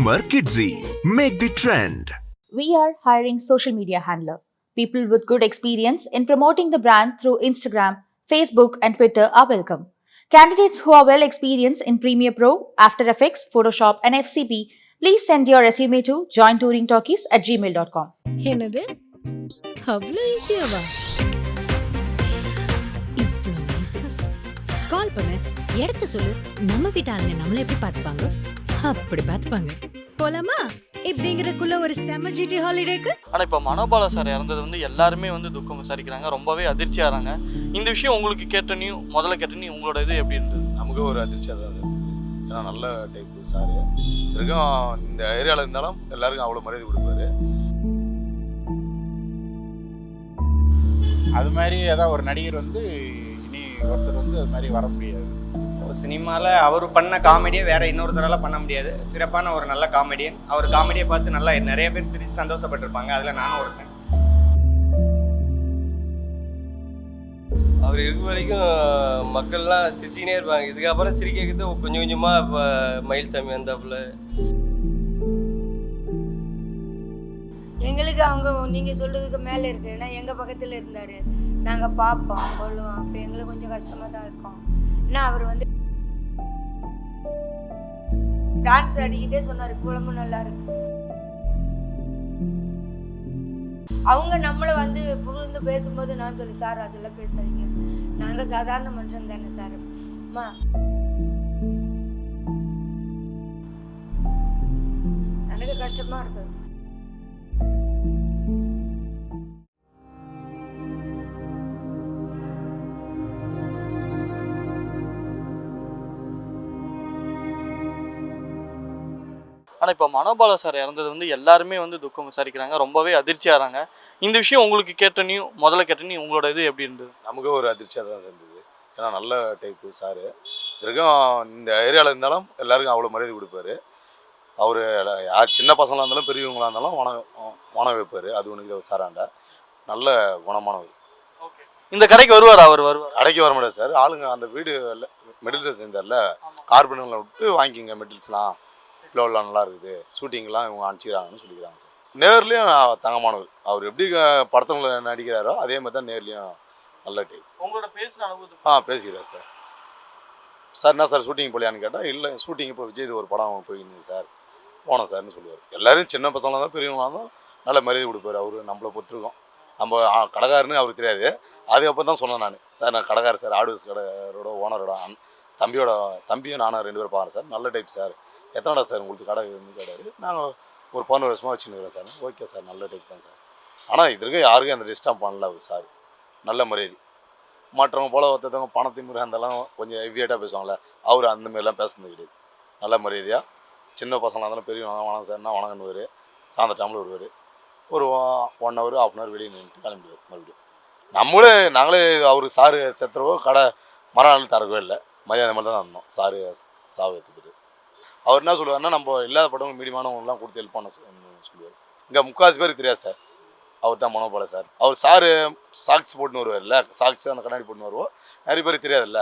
Boomer Kidsy. Make the trend. We are hiring social media handler. People with good experience in promoting the brand through Instagram, Facebook, and Twitter are welcome. Candidates who are well experienced in Premiere Pro, After Effects, Photoshop, and FCP, please send your resume to jointouringtalkies at gmail.com. என்னது அவ்வளோ ஈஸியாவா இவ்வளோ easy கால் பண்ணு இடத்த சொல்லு நம்ம வீட்டு ஆளுங்க நம்மள எப்படி பார்த்துப்பாங்க அப்படி பார்த்துப்பாங்க போலாமா? இப்படிங்கிறக்குள்ள ஒரு செம ஜிடி ஹாலிடேக்கு ஆனால் இப்போ மனோபாலா சார் இறந்தது வந்து எல்லாருமே வந்து துக்கம் விசாரிக்கிறாங்க. ரொம்பவே அதிர்ச்சியாகிறாங்க இந்த விஷயம் உங்களுக்கு கேட்டனையும் முதல்ல கேட்டனையும் உங்களோட இது எப்படி இருந்தது? நமக்கு ஒரு அதிர்ச்சியாக தான் இருந்தது. ஏன்னா நல்ல டைப்பு சாரு இருக்கும் இந்த ஏரியாவில் இருந்தாலும் எல்லாருக்கும் அவ்வளோ மரியாதை கொடுப்பாரு. அது மாதிரி ஏதாவது ஒரு நடிகர் வந்து இனி ஒருத்தர் வந்து அது மாதிரி வர முடியாது. சினிமாவில் அவர் பண்ண காமெடியை வேற இன்னொருத்தரால் பண்ண முடியாது. சிறப்பான ஒரு நல்ல காமெடியன். அவர் காமெடியை பார்த்து நல்லா நிறைய பேர் சிரித்து சந்தோஷப்பட்டிருப்பாங்க. அதில் நானும் ஒருத்தன். அவர் இருக்க வரைக்கும் மக்கள்லாம் சிரிச்சுக்கினே இருப்பாங்க. இதுக்கப்புறம் சிரிக்க வைக்கிறது கொஞ்சம் கொஞ்சமாக இப்போ மயில்சாமி வந்தாப்புல. எங்களுக்கு அவங்க நீங்கள் சொல்கிறதுக்கு மேலே இருக்கு. ஏன்னா எங்கள் பக்கத்தில் இருந்தார். நாங்கள் பார்ப்போம் கொள்ளுவோம். அப்போ எங்களுக்கு கொஞ்சம் கஷ்டமாக தான் இருக்கும். ஏன்னா அவர் வந்து டான்ஸ் ஆடிக்கிட்டே சொன்னார் குழம்பு நல்லா இருக்கு. அவங்க நம்மளை வந்து புகழ்ந்து பேசும்போது நான் சொல்லி சார் அதெல்லாம் பேசாதீங்க. நாங்கள் சாதாரண மனுஷன் தானே சார். அம்மா. எனக்கு கஷ்டமாக இருக்குது ஆனால் இப்போ மனோபாலா சார் இறந்தது வந்து எல்லாருமே வந்து துக்கம் விசாரிக்கிறாங்க ரொம்பவே அதிர்ச்சியாகிறாங்க இந்த விஷயம் உங்களுக்கு கேட்டனையும் முதல்ல கேட்டனையும் உங்களோட இது எப்படி இருந்தது? நமக்கு ஒரு அதிர்ச்சியாக தான் இருந்தது. ஏன்னா நல்ல டைப்பு சாரு. இருக்கும் இந்த ஏரியாவில் இருந்தாலும் எல்லாருக்கும் அவ்வளோ மரியாதை கொடுப்பாரு. அவர் யார் சின்ன பசங்களாக இருந்தாலும் பெரியவங்களாக இருந்தாலும் வணக்கம் வணக்கம் வைப்பார். அது ஒன்று சாராண்ட நல்ல குணமானவர். இந்த கடைக்கு வருவார் அவர் வருவார்? கடைக்கு வர முடியாது சார். ஆளுங்க அந்த வீடு மெடில்ஸை சேர்ந்தார்ல. கார்பனில் விட்டு வாங்கிக்கிங்க மெடில்ஸ்லாம் ஃப்ளோர்லாம் நல்லா இருக்குது. ஷூட்டிங்லாம் இவங்க அனுப்பிச்சிக்கிறாங்கன்னு சொல்லிக்கிறாங்க சார். நேர்லேயும் தங்கமானவர். அவர் எப்படி படத்தில் நடிக்கிறாரோ அதே மாதிரி தான் நேர்லேயும் நல்ல டைப் உங்களோட பேசுகிற அனுபவத்தை ஆ பேசிக்கிறேன் சார். சார் என்ன சார் ஷூட்டிங் போலியான்னு கேட்டால் இல்லை ஷூட்டிங் இப்போ விஜய் ஒரு படம் போயிருந்தது சார் போனோம் சார்னு சொல்லுவார். எல்லாரும் சின்ன பசங்களாக தான் பெரியவங்களாக இருந்தாலும் நல்ல மரியாதை கொடுப்பாரு. அவர் நம்மளை பொறுத்திருக்கோம். நம்ம கடைக்காரன்னு அவருக்கு தெரியாது. அதுக்கப்புறம் தான் சொன்னேன் நான். சார் நான் கடைக்காரர் சார் ஆடுவஸ் கடைக்காரோட ஓனரோட தம்பியோட தம்பியும் நானும் ரெண்டு பேரும் பார்க்குறேன் சார். நல்ல டைப் சார். எத்தனைடா சார் உங்களுக்கு கடை இருந்து கேட்டார். நாங்கள் ஒரு பதினோரு வருஷமாக வச்சுருக்கிறோம் சார். ஓகே சார் நல்ல டைப் தான் சார். ஆனால் இது வரைக்கும் யாருக்கும் அந்த டிஸ்டர்ப் பண்ணல அவர் சார். நல்ல மரியாதை. மற்றவங்க போல ஒருத்தவங்க பணத்தை முறை அந்தெல்லாம் கொஞ்சம் ஹெவியேட்டாக பேசுவாங்கள்ல அவர் அந்த மாதிரிலாம் பேசுனது கிடையாது. நல்ல மரியாதையாக சின்ன பசங்களாக இருந்தாலும் பெரியவங்க வணக்கம் சார்னா வணங்கன்னுவார் சாயந்தர டைமில் வருவார். ஒரு one hour half an hour வெளியே நின்றுட்டு கிளம்பிடுவார் மறுபடியும். நம்மளே நாங்களே அவர் சாரு செத்துறவோ கடை மறுநாள் தரவே இல்லை. மதியானம் மட்டும் தான் இருந்தோம் சாரு சாவத்துக்கு அவர் என்ன சொல்லுவாருன்னா நம்ம இல்லாத படம் மீடியமானவங்களாம் கொடுத்து ஹெல்ப் பண்ண சொல்லுவார். இங்கே முக்கால்வாசி பேருக்கு தெரியாது சார். அவர் தான் மனோபால சார். அவர் சாரு சாக்ஸ் போட்டுன்னு வருவார்ல சாக்ஸ் அந்த கண்ணாடி போட்டுன்னு வருவோம் நிறைய பேருக்கு தெரியாதுல்ல.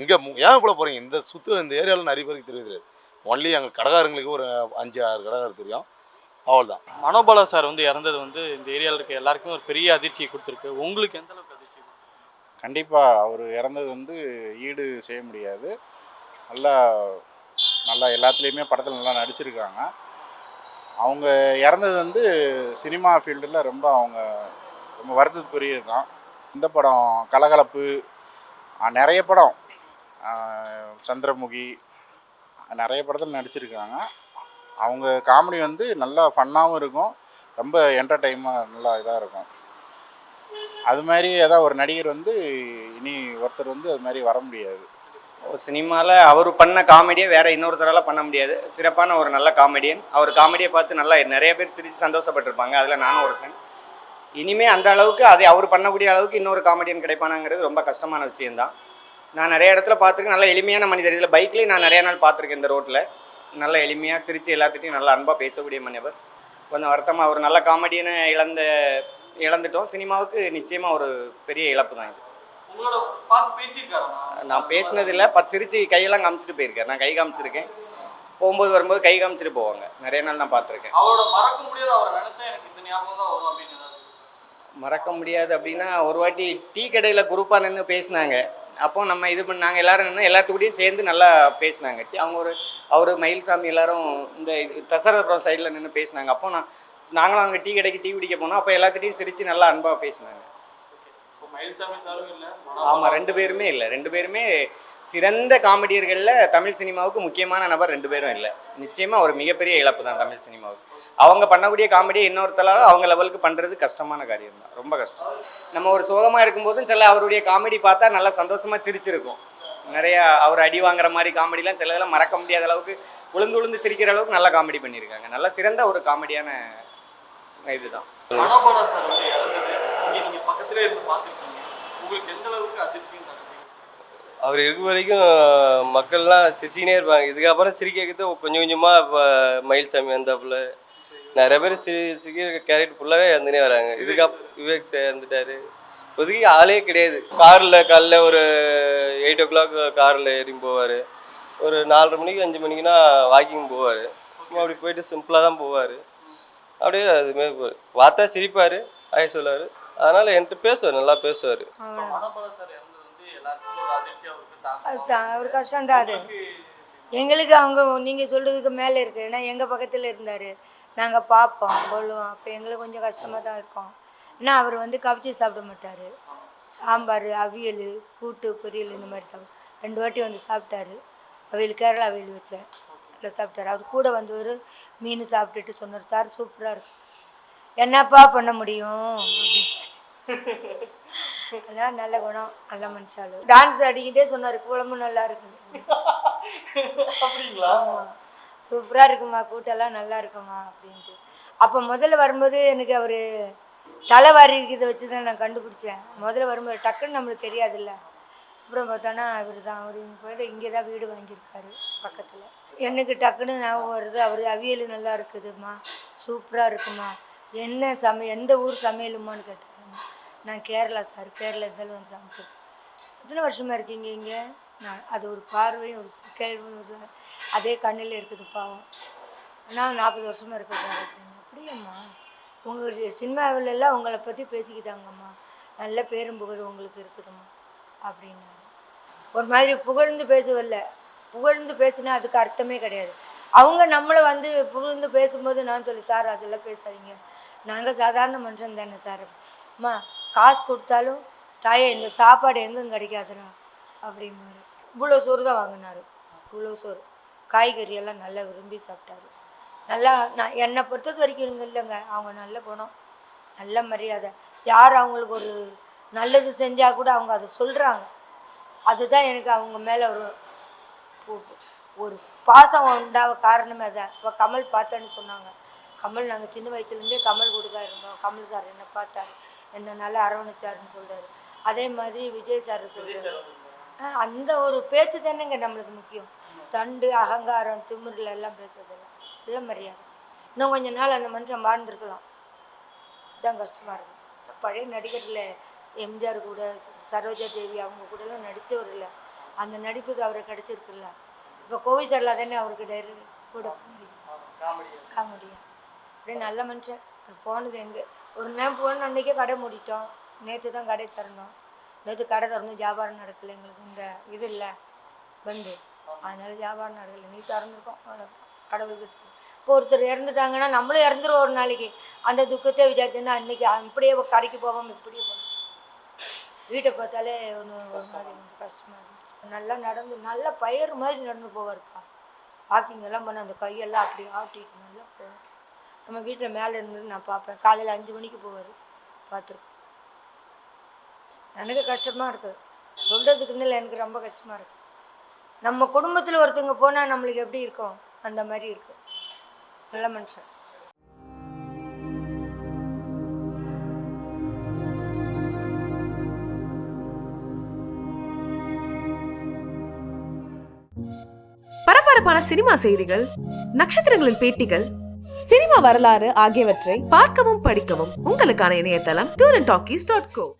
இங்கே ஏன் இவ்வளோ போகிறீங்க இந்த சுற்று இந்த ஏரியாவில் நிறைய பேருக்கு தெரியாது தெரியாது. ஒன்லி எங்கள் கடைக்காரங்களுக்கு ஒரு அஞ்சு ஆறு கடைக்காரர் தெரியும். அவ்வளோதான் மனோபாலா சார் வந்து இறந்தது வந்து இந்த ஏரியாவில் இருக்க எல்லாருக்கும் ஒரு பெரிய அதிர்ச்சியை கொடுத்துருக்கு. உங்களுக்கு எந்த அளவுக்கு அதிர்ச்சி? கண்டிப்பாக அவர் இறந்தது வந்து ஈடு செய்ய முடியாது. நல்லா நல்லா எல்லாத்துலேயுமே படத்தில் நல்லா நடிச்சிருக்காங்க. அவங்க இறந்தது வந்து சினிமா ஃபீல்டில் ரொம்ப அவங்க ரொம்ப வருத்தத்துக்குரியது தான் இந்த படம் கலகலப்பு நிறைய படம் சந்திரமுகி நிறைய படத்தில் நடிச்சிருக்காங்க. அவங்க காமெடி வந்து நல்லா ஃபன்னாகவும் இருக்கும். ரொம்ப என்டர்டைமாக நல்லா இதாக இருக்கும். அது மாதிரி ஏதாவது ஒரு நடிகர் வந்து இனி ஒருத்தர் வந்து அது மாதிரி வர முடியாது. சினிமாவில் அவர் பண்ண காமெடியை வேறு இன்னொருத்தரால் பண்ண முடியாது. சிறப்பான ஒரு நல்ல காமெடியன். அவர் காமெடியை பார்த்து நல்லா நிறைய பேர் சிரித்து சந்தோஷப்பட்டிருப்பாங்க. அதில் நானும் ஒருத்தன் இனிமேல் அந்த அளவுக்கு அதை அவர் பண்ணக்கூடிய அளவுக்கு இன்னொரு காமெடியன் கிடைப்பானாங்கிறது ரொம்ப கஷ்டமான விஷயந்தான் நான் நிறைய இடத்துல பார்த்துருக்கேன். நல்ல எளிமையான மனிதர். இதில் பைக்லேயும் நான் நிறைய நாள் பார்த்துருக்கேன் இந்த ரோட்டில் நல்ல எளிமையாக சிரித்து எல்லாத்துட்டையும் நல்லா அன்பாக பேசக்கூடிய மனிதர். கொஞ்சம் வருத்தமாக ஒரு நல்ல காமெடியனை இழந்த இழந்துட்டோம். சினிமாவுக்கு நிச்சயமாக ஒரு பெரிய இழப்பு தான் இது. உங்களோட பார்த்து பேசியிருக்காரா நான் பேசினதில்ல. பத்து சிரிச்சு கையெல்லாம் காமிச்சிட்டு போயிருக்கேன் நான் கை காமிச்சிருக்கேன். போகும்போது வரும்போது கை காமிச்சிட்டு போவாங்க. நிறைய நாள் நான் பார்த்துருக்கேன். அவரோட மறக்க முடியாத அவரை நினைச்சா எனக்கு இந்த ஞாபகம் தான் வரும் அப்படின்னு ஏதாவது மறக்க முடியாது அப்படின்னா ஒரு வாட்டி டீ கடையில் குரூப்பாக நின்று பேசினாங்க. அப்போ நம்ம இது பண்ணாங்க எல்லாரும் நின்று எல்லாத்துக்கூடயும் சேர்ந்து நல்லா பேசினாங்க. அவங்க ஒரு அவர் மயில்சாமி எல்லாரும் இந்த தசரபுரம் சைடில் நின்று பேசினாங்க. அப்போ நான் நாங்களும் அங்கே டீ கடைக்கு டீ குடிக்க போனோம். அப்போ எல்லாத்துட்டையும் சிரித்து நல்லா அன்பாக பேசினாங்க இப்போ மயில்சாமி சாரும் இல்லை ஆமாம் ரெண்டு பேருமே இல்லை. ரெண்டு பேருமே சிறந்த காமெடியர்களில் தமிழ் சினிமாவுக்கு முக்கியமான நபர் ரெண்டு பேரும் இல்லை. நிச்சயமாக ஒரு மிகப்பெரிய இழப்பு தான் தமிழ் சினிமாவுக்கு. அவங்க பண்ணக்கூடிய காமெடியை இன்னொருத்தலால் அவங்க லெவலுக்கு பண்ணுறது கஷ்டமான காரியம் தான். ரொம்ப கஷ்டம். நம்ம ஒரு சோகமாக இருக்கும்போதும் சில அவருடைய காமெடி பார்த்தா நல்லா சந்தோஷமாக சிரிச்சிருக்கும். நிறையா அவர் அடி வாங்குற மாதிரி காமெடிலாம் சில இதெல்லாம் மறக்க முடியாத அளவுக்கு உளுந்து உளுந்து சிரிக்கிற அளவுக்கு நல்லா காமெடி பண்ணியிருக்காங்க. நல்ல சிறந்த ஒரு காமெடியான இதுதான் பக்கத்துலேயே இருந்து பார்த்துருக்கீங்க. உங்களுக்கு எந்த அளவுக்கு அதிர்ச்சியும் அவர் இருக்க வரைக்கும் மக்கள்லாம் சிரிச்சிக்கினே இருப்பாங்க. இதுக்கப்புறம் சிரிக்க வைக்கிறது கொஞ்சம் கொஞ்சமாக இப்போ மயில்சாமி வந்தாப்புல நிறைய பேர் சிரி சிரிக்கிற கேரக்டர் ஃபுல்லாகவே இறந்துனே வராங்க. இதுக்கப் விவேக் சார் இறந்துட்டாரு. இப்போதைக்கு ஆளே கிடையாது. காரில் காலைல ஒரு எயிட் ஓ கிளாக் காரில் ஏறி போவார். ஒரு நாலரை மணிக்கு அஞ்சு மணிக்குனா வாக்கிங் போவார். சும்மா அப்படி போயிட்டு சிம்பிளாக தான் போவார். அப்படியே அதுமாரி போவார் பார்த்தா சிரிப்பார் ஆய சொல்லுவார் அதனால் என்கிட்ட பேசுவார் நல்லா பேசுவார். இப்போ மனோபாலா ஒரு அது. எங்களுக்கு அவங்க நீங்கள் சொல்கிறதுக்கு மேலே இருக்குது ஏன்னா எங்கள் பக்கத்தில் இருந்தார். நாங்கள் பார்ப்போம் கொள்ளுவோம் அப்போ எங்களுக்கு கொஞ்சம் கஷ்டமாக தான் இருக்கும். ஏன்னா அவர் வந்து கவிச்சி சாப்பிட மாட்டார். சாம்பார் அவியல் கூட்டு பொரியல் இந்த மாதிரி சாப்பிடு ரெண்டு வாட்டி வந்து சாப்பிட்டாரு. அவியல் கேரளா அவியல் வச்சேன். நல்லா சாப்பிட்டாரு. அவர் கூட வந்து ஒரு மீன் சாப்பிட்டுட்டு சொன்னார். சார் சூப்பராக இருக்கும் என்னப்பா பண்ண முடியும்? அப்படின்னு அதான் நல்ல குணம் நல்ல மனுஷாலு டான்ஸ் ஆடிக்கிட்டே சொன்னார் குழம்பு நல்லா இருக்குது. அப்படிங்களா? சூப்பராக இருக்குமா கூட்டெல்லாம் நல்லா இருக்குமா அப்படின்ட்டு. அப்போ முதல்ல வரும்போது எனக்கு அவர் தலைவாரி இருக்கிறத வச்சு தான் நான் கண்டுபிடிச்சேன். முதல்ல வரும்போது டக்குன்னு நம்மளுக்கு தெரியாதுல்ல. அப்புறம் பார்த்தோன்னா இவர் தான் அவர் இங்கே போயிட்டு இங்கே தான் வீடு வாங்கியிருக்காரு பக்கத்தில். எனக்கு டக்குன்னு ஞாபகம் வருது அவர் அவியல் நல்லா இருக்குதும்மா சூப்பராக இருக்குமா என்ன சமையல் எந்த ஊர் சமையலுமான்னு கேட்டாங்க நான் கேரளா சார் கேரளா இருந்தாலும் வந்து எத்தனை வருஷமாக இருக்கீங்க இங்கே? நான் அது ஒரு பார்வையும் ஒரு கேள்வும் ஒரு அதே கண்ணில் இருக்குது பாவம். நான் நாற்பது வருஷமாக இருக்கேன் சார் அப்படின்னு அப்படியம்மா? உங்கள் சினிமாவில் எல்லாம் உங்களை பற்றி பேசிக்கிட்டாங்கம்மா. நல்ல பேரும் புகழ் உங்களுக்கு இருக்குதும்மா அப்படின்னாரு. ஒரு மாதிரி புகழ்ந்து பேசவில்ல. புகழ்ந்து பேசினா அதுக்கு அர்த்தமே கிடையாது. அவங்க நம்மளை வந்து புகழ்ந்து பேசும்போது நான் சொல்லி சார் அதெல்லாம் பேசாதீங்க. நாங்கள் சாதாரண மனுஷன் தானே சார். அம்மா காசு கொடுத்தாலும் தாயே இந்த சாப்பாடு எங்கும் கிடைக்காதுடா அப்படிம்பாரு. இவ்வளோ சோறு தான் வாங்கினாரு. இவ்வளோ சோறு. காய்கறி எல்லாம் நல்லா விரும்பி சாப்பிட்டாரு. நல்லா நான் என்னை பொறுத்தது வரைக்கும் இருங்க இல்லைங்க. அவங்க நல்ல குணம். நல்ல மரியாதை. யார் அவங்களுக்கு ஒரு நல்லது செஞ்சால் கூட அவங்க அதை சொல்கிறாங்க அதுதான் எனக்கு அவங்க மேலே ஒரு ஒரு பாசம் உண்டாக காரணமே அதான் இப்போ கமல் பார்த்தேன்னு சொன்னாங்க. கமல் நாங்கள் சின்ன வயசுலேருந்தே கமல் கொடுக்க இருந்தோம். கமல் சார் என்னை பார்த்தாரு. என்னை நல்லா அரவணைச்சாருன்னு சொல்றாரு. அதே மாதிரி விஜய் சார் சொல்றாரு. ஆ, அந்த ஒரு பேச்சு தானேங்க நம்மளுக்கு முக்கியம். தண்டு அகங்காரம் திமிரில் எல்லாம் பேசுறதில்ல இல்லை மரியாதை. இன்னும் கொஞ்ச நாள் அந்த மனுஷன் வாழ்ந்துருக்கலாம். இதான் கஷ்டமாக இருக்கும் பழைய நடிகரில் எம்ஜிஆர் கூட சரோஜா தேவி அவங்க கூடலாம் நடித்தவர் இல்லை அந்த நடிப்புக்கு அவருக்கு கிடைச்சிருக்குல்ல. இப்போ கோவை சார்ல தானே அவருக்கு டைரி கூட காமெடியா. அப்படியே நல்ல மனுஷன். போனது எங்கே? ஒரு நேரம் போன அன்றைக்கே கடை மூடிட்டோம். நேற்று தான் கடை திறந்தோம். நேற்று கடை திறந்து வியாபாரம் நடக்கல. எங்களுக்கு இந்த இது இல்லை பந்து. அதனால வியாபாரம் நடக்கல. நீ திறந்துருக்கோம். கடவுளுக்கு இப்போ ஒருத்தர் இறந்துட்டாங்கன்னா நம்மளும் இறந்துருவோம் ஒரு நாளைக்கு. அந்த துக்கத்தை விசாரிச்சுன்னா அன்னைக்கு இப்படியே கடைக்கு போவோம் இப்படியே போவோம் வீட்டை பார்த்தாலே ஒன்று ஒரு மாதிரி எனக்கு கஷ்டமா இருந்துச்சு நல்லா நடந்து நல்லா பயிர் மாதிரி நடந்து போவார்ப்பா. வாக்கிங் எல்லாம் பண்ண அந்த கையெல்லாம் அப்படி ஆட்டிட்டு நல்லா போவார் நம்ம வீட்டில் மேலே இருந்து நான் பார்ப்பேன் காலையில் அஞ்சு மணிக்கு போவார். பார்த்துருக்கோம் எனக்கு கஷ்டமாக இருக்குது சொல்கிறதுக்குன்னு இல்லை. எனக்கு ரொம்ப கஷ்டமாக இருக்குது நம்ம குடும்பத்தில் ஒருத்தவங்க போனால் நம்மளுக்கு எப்படி இருக்கும்? அந்த மாதிரி இருக்குது நல்ல மனுஷன். பரபரப்பான சினிமா செய்திகள் நட்சத்திரங்களின் பேட்டிகள் சினிமா வரலாறு ஆகியவற்றை பார்க்கவும் படிக்கவும் உங்களுக்கான இணையதளம் tour and talkies dot co